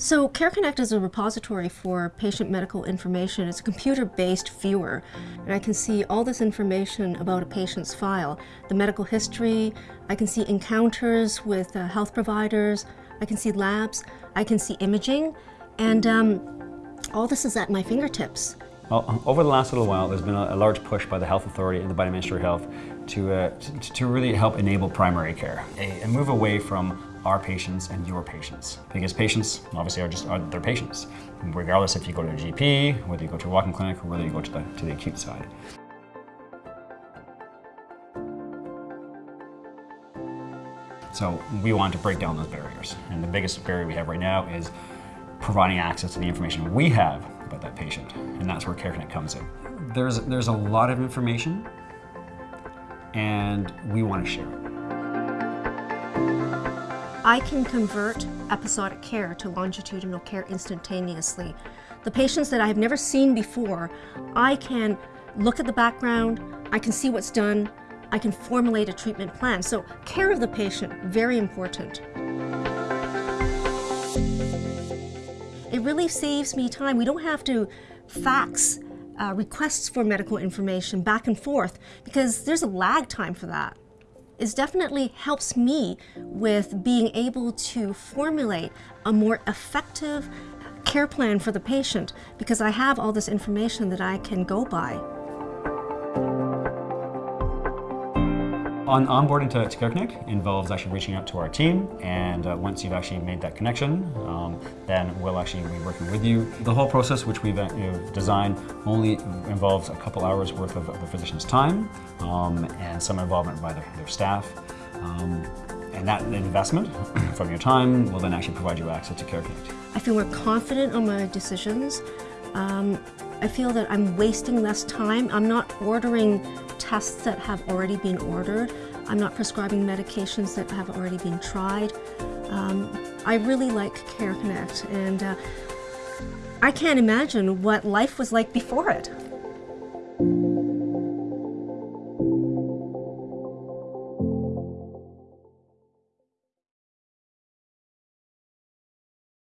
So CareConnect is a repository for patient medical information. It's a computer-based viewer, and I can see all this information about a patient's file, the medical history, I can see encounters with uh, health providers, I can see labs, I can see imaging, and um, all this is at my fingertips. Well, over the last little while, there's been a, large push by the Health Authority and the Biden Ministry of Health to, uh, to, to, really help enable primary care and move away from our patients and your patients. Because patients obviously are just are their patients, regardless if you go to a GP, whether you go to a walk-in clinic, or whether you go to the, to the acute side. So we want to break down those barriers. And the biggest barrier we have right now is providing access to the information we have about that patient. And that's where CareConnect comes in. There's, there's a lot of information and we want to share it. I can convert episodic care to longitudinal care instantaneously. The patients that I have never seen before, I can look at the background, I can see what's done, I can formulate a treatment plan. So care of the patient, very important. It really saves me time. We don't have to fax uh, requests for medical information back and forth because there's a lag time for that. It definitely helps me with being able to formulate a more effective care plan for the patient because I have all this information that I can go by. On onboarding to, CareConnect involves actually reaching out to our team and uh, once you've actually made that connection, um, then we'll actually be working with you. The whole process which we've uh, you know, designed only involves a couple hours worth of, of the physician's time um, and some involvement by their, their staff. Um, and that investment from your time will then actually provide you access to CareConnect. I feel more confident on my decisions. Um, I feel that I'm wasting less time. I'm not ordering tests that have already been ordered. I'm not prescribing medications that have already been tried. Um, I really like CareConnect and uh, I can't imagine what life was like before it.